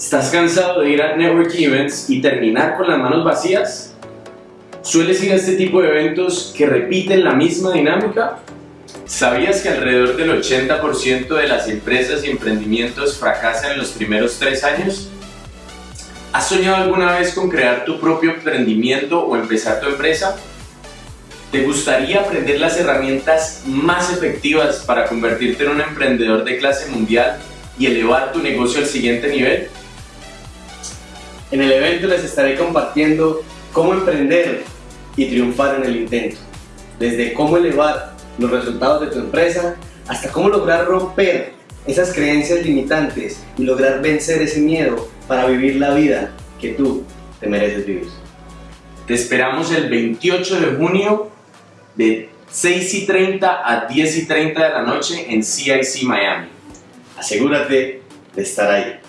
¿Estás cansado de ir a networking events y terminar con las manos vacías? ¿Sueles ir a este tipo de eventos que repiten la misma dinámica? ¿Sabías que alrededor del 80% de las empresas y emprendimientos fracasan en los primeros tres años? ¿Has soñado alguna vez con crear tu propio emprendimiento o empezar tu empresa? ¿Te gustaría aprender las herramientas más efectivas para convertirte en un emprendedor de clase mundial y elevar tu negocio al siguiente nivel? En el evento les estaré compartiendo cómo emprender y triunfar en el intento, desde cómo elevar los resultados de tu empresa hasta cómo lograr romper esas creencias limitantes y lograr vencer ese miedo para vivir la vida que tú te mereces vivir. Te esperamos el 28 de junio de 6 y 30 a 10 y 30 de la noche en CIC Miami. Asegúrate de estar ahí.